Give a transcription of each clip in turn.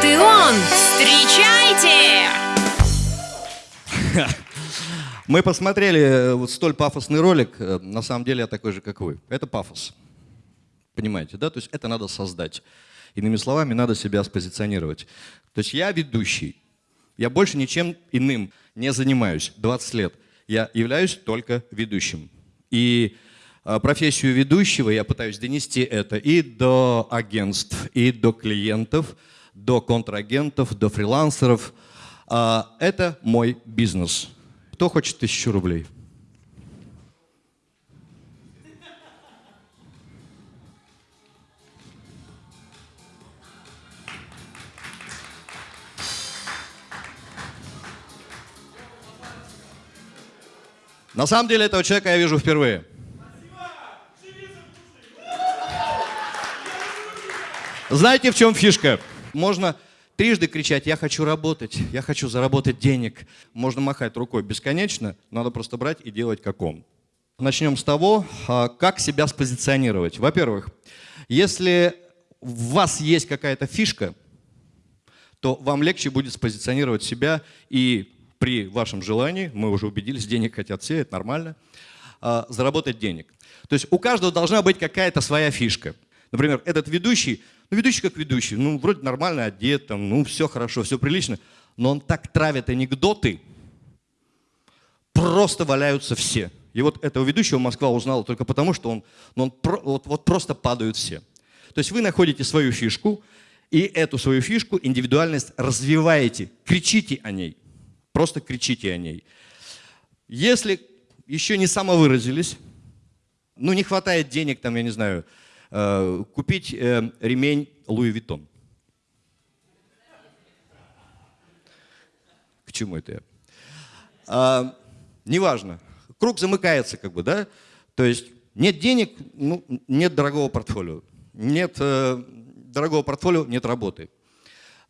вот и он. Встречайте! Мы посмотрели э, вот столь пафосный ролик. Э, На самом деле я такой же, как вы. Это пафос. Понимаете, да? То есть это надо создать. Иными словами, надо себя спозиционировать. То есть я ведущий. Я больше ничем иным не занимаюсь 20 лет. Я являюсь только ведущим. И э, профессию ведущего я пытаюсь донести это и до агентств, и до клиентов, до контрагентов, до фрилансеров. А, Это мой бизнес. Кто хочет тысячу рублей? На самом деле этого человека я вижу впервые. Знаете, в чем фишка? Можно трижды кричать «я хочу работать», «я хочу заработать денег». Можно махать рукой бесконечно, надо просто брать и делать как он. Начнем с того, а, как себя спозиционировать. Во-первых, если у вас есть какая-то фишка, то вам легче будет спозиционировать себя и при вашем желании, мы уже убедились, денег хотят все, это нормально, а, заработать денег. То есть у каждого должна быть какая-то своя фишка. Например, этот ведущий, ну ведущий как ведущий, ну вроде нормально одет, там, ну все хорошо, все прилично, но он так травит анекдоты, просто валяются все. И вот этого ведущего Москва узнала только потому, что он, ну, он про- вот, вот просто падают все. То есть вы находите свою фишку, и эту свою фишку, индивидуальность развиваете, кричите о ней. Просто кричите о ней. Если еще не самовыразились, ну не хватает денег, там, я не знаю, купить э, ремень Луи Виттон. К чему это я? А, неважно. Круг замыкается, как бы, да? То есть нет денег, ну, нет дорогого портфолио. Нет э, дорогого портфолио, нет работы.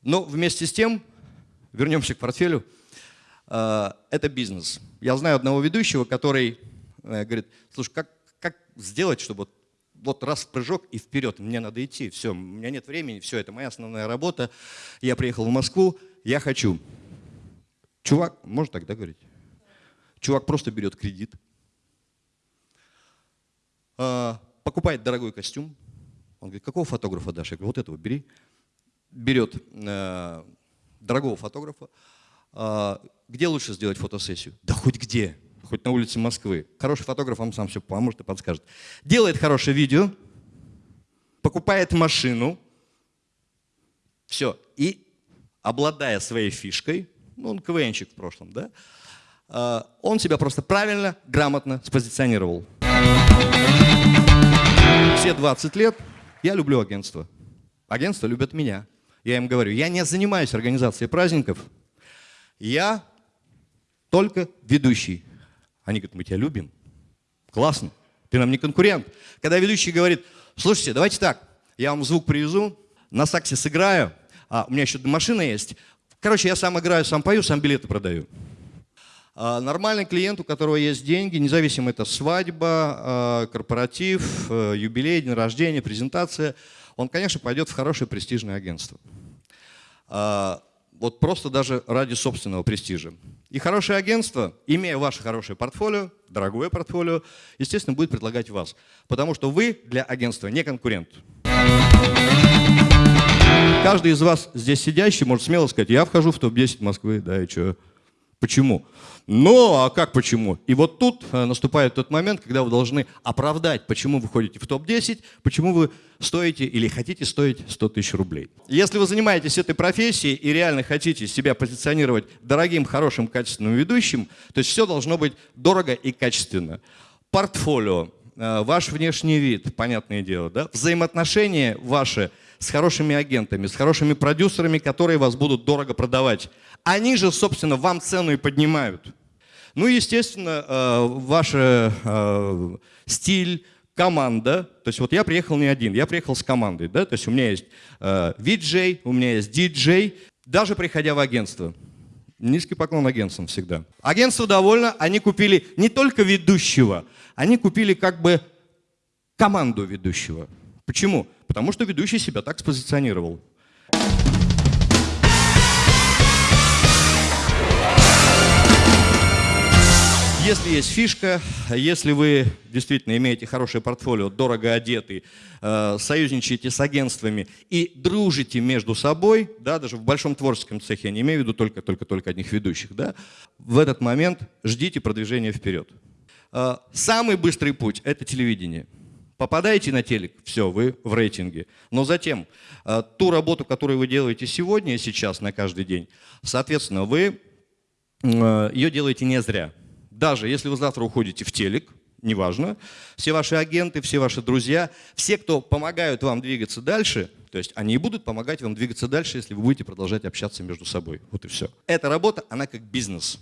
Но вместе с тем, вернемся к портфелю, э, это бизнес. Я знаю одного ведущего, который э, говорит, слушай, как, как сделать, чтобы вот, раз в прыжок и вперед, мне надо идти, все, у меня нет времени, все, это моя основная работа, я приехал в Москву, я хочу. Чувак, можно тогда говорить? Чувак просто берет кредит, э, покупает дорогой костюм, он говорит, какого фотографа дашь? Я говорю, вот этого бери. Берет э, дорогого фотографа. Э, где лучше сделать фотосессию? Да хоть где, хоть на улице Москвы. Хороший фотограф вам сам все поможет и подскажет. Делает хорошее видео, покупает машину, все. И обладая своей фишкой, ну он КВНчик в прошлом, да, э, он себя просто правильно, грамотно спозиционировал. Все 20 лет я люблю агентство. Агентство любят меня. Я им говорю, я не занимаюсь организацией праздников, я только ведущий. Они говорят, мы тебя любим. Классно, ты нам не конкурент. Когда ведущий говорит, слушайте, давайте так, я вам звук привезу, на саксе сыграю, а у меня еще машина есть. Короче, я сам играю, сам пою, сам билеты продаю. А, Нормальный клиент, у которого есть деньги, независимо это свадьба, а, корпоратив, э, юбилей, день рождения, презентация, он, конечно, пойдет в хорошее престижное агентство. А, Вот просто даже ради собственного престижа. И хорошее агентство, имея ваше хорошее портфолио, дорогое портфолио, естественно, будет предлагать вас. Потому что вы для агентства не конкурент. Каждый из вас здесь сидящий может смело сказать, я вхожу в топ-10 Москвы, да, и что? Почему? Ну, а как почему? И вот тут э, наступает тот момент, когда вы должны оправдать, почему вы ходите в топ-10, почему вы стоите или хотите стоить 100 тысяч рублей. Если вы занимаетесь этой профессией и реально хотите себя позиционировать дорогим, хорошим, качественным ведущим, то есть все должно быть дорого и качественно. Портфолио, ваш внешний вид, понятное дело, да? взаимоотношения ваши с хорошими агентами, с хорошими продюсерами, которые вас будут дорого продавать. Они же, собственно, вам цену и поднимают. Ну, естественно, э, ваш э, стиль, команда. То есть вот я приехал не один, я приехал с командой. Да? То есть у меня есть э, VJ, у меня есть DJ. Даже приходя в агентство, Низкий поклон агентствам всегда. Агентство довольно, они купили не только ведущего, они купили как бы команду ведущего. Почему? Потому что ведущий себя так спозиционировал. Если есть фишка, если вы действительно имеете хорошее портфолио, дорого одетый, э, союзничаете с агентствами и дружите между собой, да, даже в большом творческом цехе, я не имею в виду только-только-только одних ведущих, да, в этот момент ждите продвижения вперед. Э, самый быстрый путь – это телевидение. Попадаете на телек, все, вы в рейтинге. Но затем э, ту работу, которую вы делаете сегодня и сейчас на каждый день, соответственно, вы ее делаете не зря. Даже если вы завтра уходите в телек, неважно, все ваши агенты, все ваши друзья, все, кто помогают вам двигаться дальше, то есть они и будут помогать вам двигаться дальше, если вы будете продолжать общаться между собой. Вот и все. Эта работа, она как бизнес.